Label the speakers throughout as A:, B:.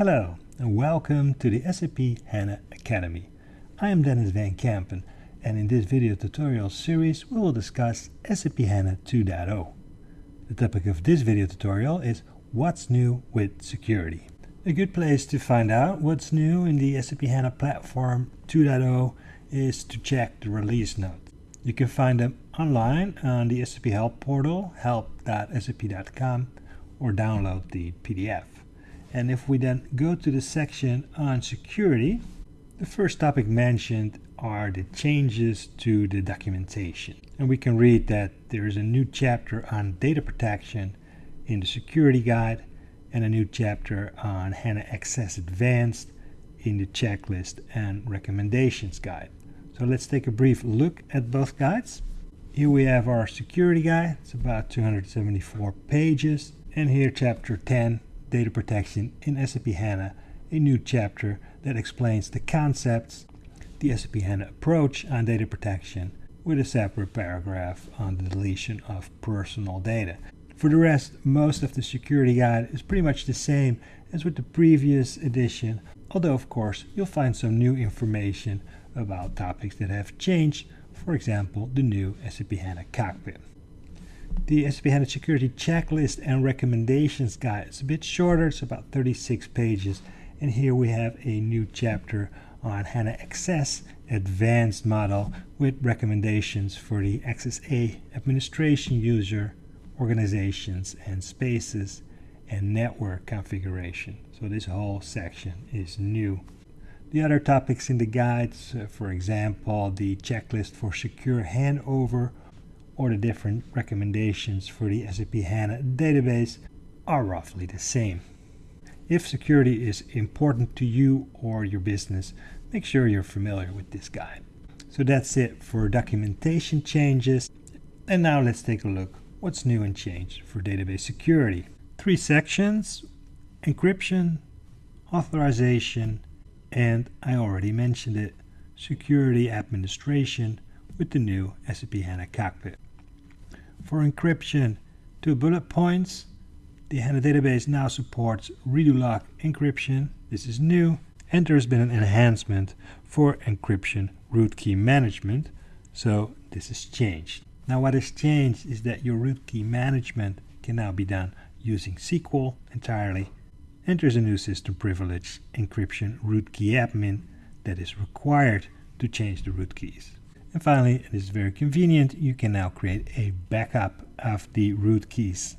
A: Hello and welcome to the SAP HANA Academy. I am Dennis Van Kampen and in this video tutorial series we will discuss SAP HANA 2.0. The topic of this video tutorial is what's new with security. A good place to find out what's new in the SAP HANA Platform 2.0 is to check the release notes. You can find them online on the SAP Help portal, help.sap.com, or download the PDF. And if we then go to the section on security, the first topic mentioned are the changes to the documentation. And we can read that there is a new chapter on data protection in the security guide and a new chapter on HANA XS Advanced in the checklist and recommendations guide. So let's take a brief look at both guides. Here we have our security guide. It's about 274 pages. And here chapter 10 Data Protection in SAP HANA, a new chapter that explains the concepts, the SAP HANA approach on data protection, with a separate paragraph on the deletion of personal data. For the rest, most of the security guide is pretty much the same as with the previous edition, although of course you'll find some new information about topics that have changed, for example the new SAP HANA Cockpit. The SAP HANA Security Checklist and Recommendations Guide is a bit shorter, it's about 36 pages, and here we have a new chapter on HANA XS Advanced model with recommendations for the Access A administration user, organizations and spaces, and network configuration. So this whole section is new. The other topics in the guides, uh, for example, the checklist for secure handover or the different recommendations for the SAP HANA database are roughly the same. If security is important to you or your business, make sure you're familiar with this guide. So that's it for documentation changes. And now let's take a look what's new and changed for database security. Three sections, encryption, authorization, and I already mentioned it, security administration with the new SAP HANA Cockpit. For encryption, two bullet points. The HANA database now supports redo log encryption. This is new. And there's been an enhancement for encryption root key management. So this has changed. Now what has changed is that your root key management can now be done using SQL entirely. And there's a new system privilege encryption root key admin that is required to change the root keys. And finally, it is very convenient, you can now create a backup of the root keys.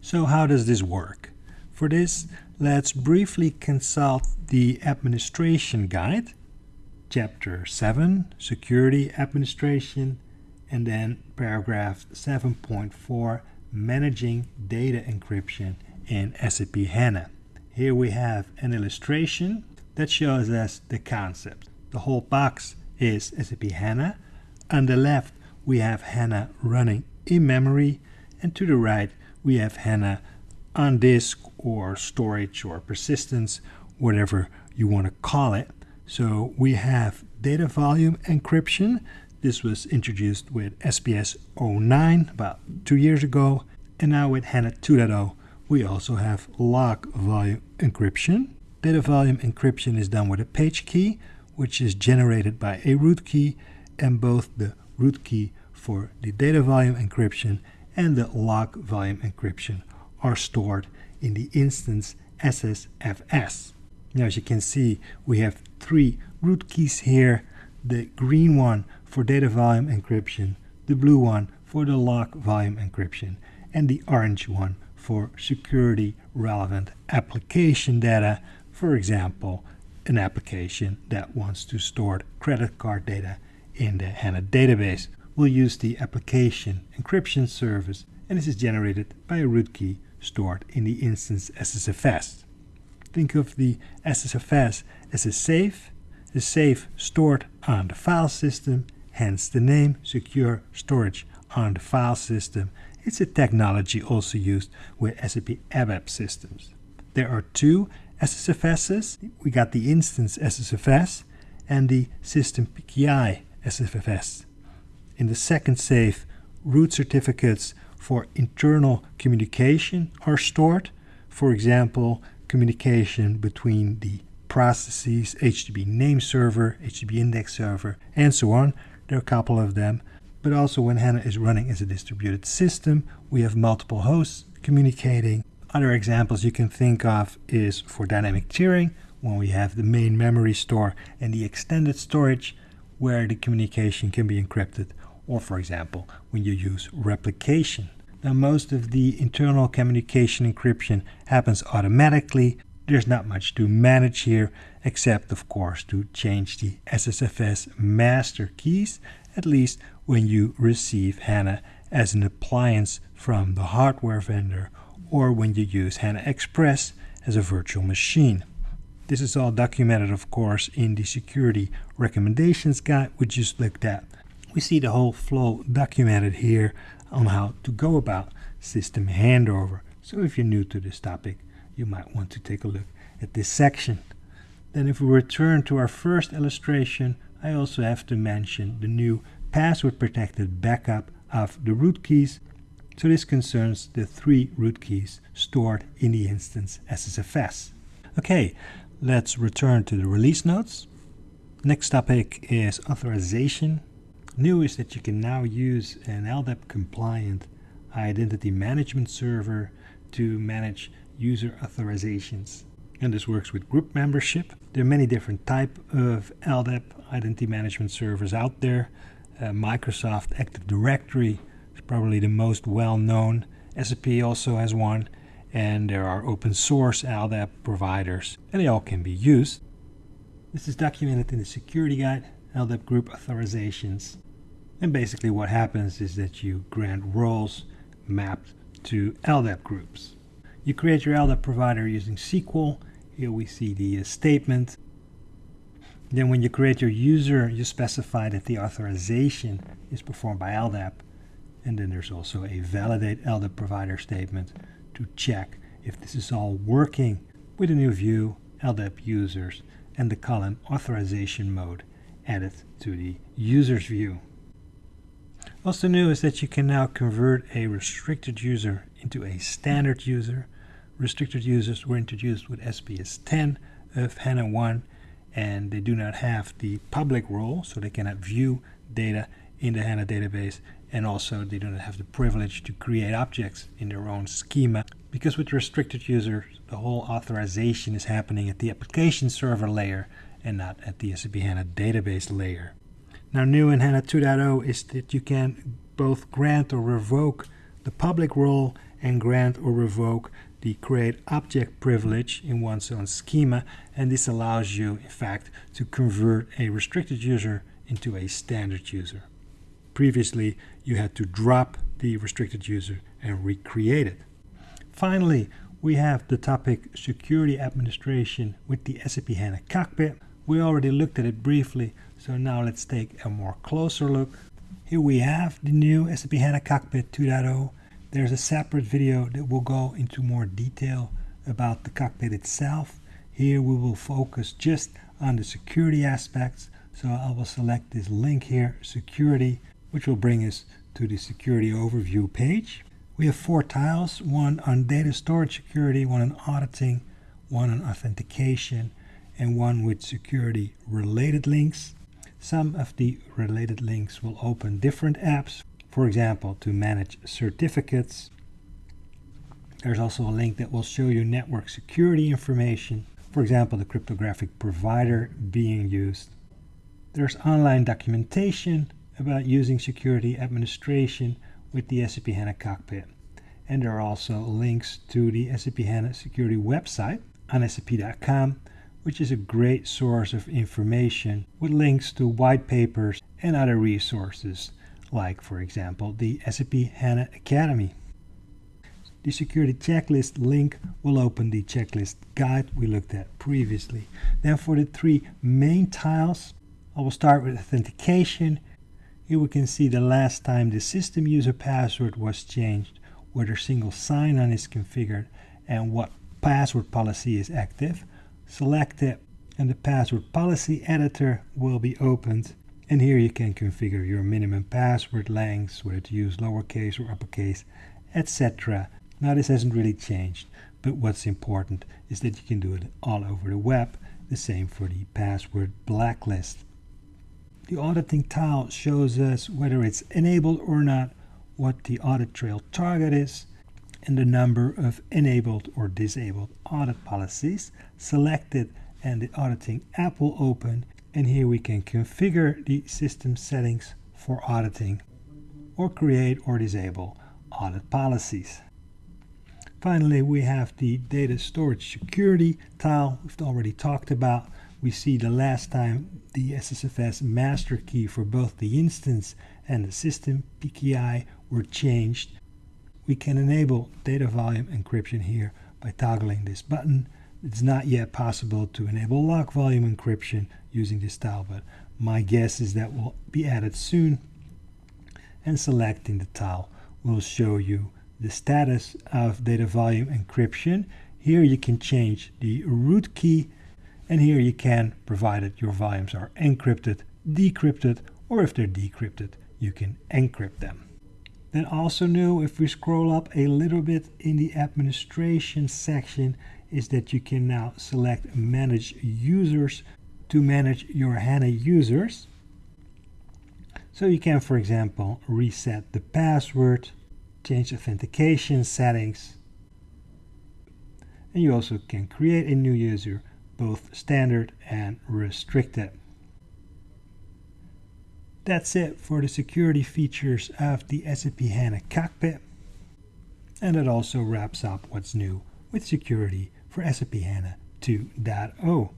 A: So how does this work? For this, let's briefly consult the administration guide, chapter 7, security administration, and then paragraph 7.4, managing data encryption in SAP HANA. Here we have an illustration that shows us the concept. The whole box is SAP HANA. On the left, we have HANA running in memory, and to the right, we have HANA on disk or storage or persistence, whatever you want to call it. So we have data volume encryption. This was introduced with SPS 09 about two years ago. And now with HANA 2.0, we also have log volume encryption. Data volume encryption is done with a page key, which is generated by a root key and both the root key for the data volume encryption and the log volume encryption are stored in the instance SSFS. Now as you can see we have three root keys here, the green one for data volume encryption, the blue one for the log volume encryption and the orange one for security relevant application data, for example an application that wants to store credit card data in the HANA database. We'll use the application encryption service and this is generated by a root key stored in the instance SSFS. Think of the SSFS as a safe, a safe stored on the file system, hence the name secure storage on the file system. It's a technology also used with SAP ABAP systems. There are two SSFSs. We got the instance SSFS and the system PKI SSFS. In the second safe, root certificates for internal communication are stored. For example, communication between the processes, HDB name server, HDB index server, and so on. There are a couple of them. But also when HANA is running as a distributed system, we have multiple hosts communicating. Other examples you can think of is for dynamic tiering, when we have the main memory store and the extended storage where the communication can be encrypted, or for example, when you use replication. Now most of the internal communication encryption happens automatically there's not much to manage here, except of course to change the SSFS master keys, at least when you receive HANA as an appliance from the hardware vendor or when you use HANA Express as a virtual machine. This is all documented of course in the security recommendations guide we just looked at. We see the whole flow documented here on how to go about system handover. So if you're new to this topic, you might want to take a look at this section. Then if we return to our first illustration, I also have to mention the new password protected backup of the root keys. So this concerns the three root keys stored in the instance SSFS. Okay, let's return to the release notes. Next topic is authorization. New is that you can now use an LDAP compliant identity management server to manage user authorizations. And this works with group membership. There are many different type of LDAP identity management servers out there. Uh, Microsoft Active Directory probably the most well known. SAP also has one and there are open source LDAP providers and they all can be used. This is documented in the security guide, LDAP group authorizations. And basically what happens is that you grant roles mapped to LDAP groups. You create your LDAP provider using SQL. Here we see the uh, statement. Then when you create your user, you specify that the authorization is performed by LDAP. And then there's also a validate LDAP provider statement to check if this is all working with a new view, LDAP users, and the column authorization mode added to the users view. Also new is that you can now convert a restricted user into a standard user restricted users were introduced with SPS 10 of HANA 1 and they do not have the public role so they cannot view data in the HANA database and also they do not have the privilege to create objects in their own schema because with restricted users the whole authorization is happening at the application server layer and not at the SAP HANA database layer. Now new in HANA 2.0 is that you can both grant or revoke the public role and grant or revoke the create object privilege in one's own schema and this allows you in fact to convert a restricted user into a standard user. Previously you had to drop the restricted user and recreate it. Finally we have the topic security administration with the SAP HANA cockpit. We already looked at it briefly so now let's take a more closer look. Here we have the new SAP HANA cockpit 2.0 there's a separate video that will go into more detail about the cockpit itself. Here we will focus just on the security aspects. So I will select this link here, security, which will bring us to the security overview page. We have four tiles, one on data storage security, one on auditing, one on authentication, and one with security related links. Some of the related links will open different apps for example, to manage certificates. There's also a link that will show you network security information, for example, the cryptographic provider being used. There's online documentation about using security administration with the SAP HANA cockpit. And there are also links to the SAP HANA security website on sap.com, which is a great source of information with links to white papers and other resources like for example the SAP HANA Academy. The security checklist link will open the checklist guide we looked at previously. Then for the three main tiles, I will start with authentication. Here we can see the last time the system user password was changed, whether single sign-on is configured, and what password policy is active. Select it and the password policy editor will be opened and here you can configure your minimum password lengths, whether to use lowercase or uppercase, etc. Now this hasn't really changed, but what's important is that you can do it all over the web. The same for the password blacklist. The auditing tile shows us whether it's enabled or not, what the audit trail target is, and the number of enabled or disabled audit policies selected and the auditing app will open and here we can configure the system settings for auditing or create or disable audit policies. Finally, we have the data storage security tile we've already talked about. We see the last time the SSFS master key for both the instance and the system PKI were changed. We can enable data volume encryption here by toggling this button. It's not yet possible to enable log volume encryption using this tile, but my guess is that will be added soon. And selecting the tile will show you the status of data volume encryption. Here you can change the root key and here you can, provided your volumes are encrypted, decrypted, or if they're decrypted, you can encrypt them. Then also new, if we scroll up a little bit in the administration section, is that you can now select manage users to manage your HANA users. So you can, for example, reset the password, change authentication settings, and you also can create a new user, both standard and restricted. That's it for the security features of the SAP HANA Cockpit. And it also wraps up what's new with security for SAP HANA 2.0.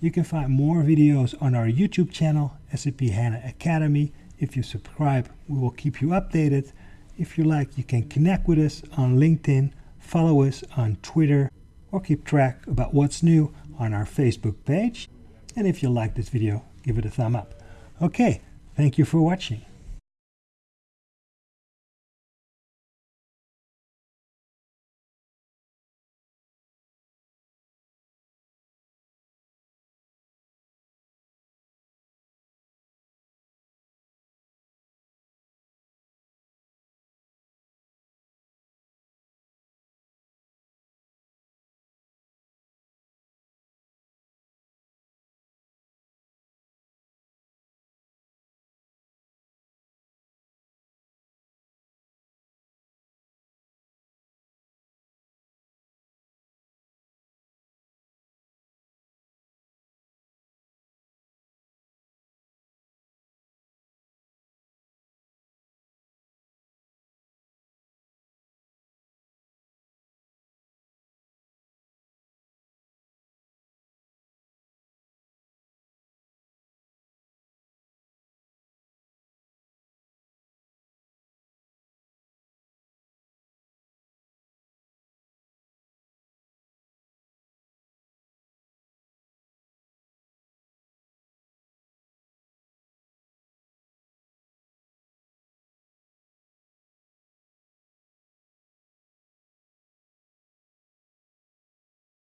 A: You can find more videos on our YouTube channel, SAP HANA Academy. If you subscribe, we will keep you updated. If you like, you can connect with us on LinkedIn, follow us on Twitter, or keep track about what's new on our Facebook page. And if you like this video, give it a thumb up. Okay, thank you for watching.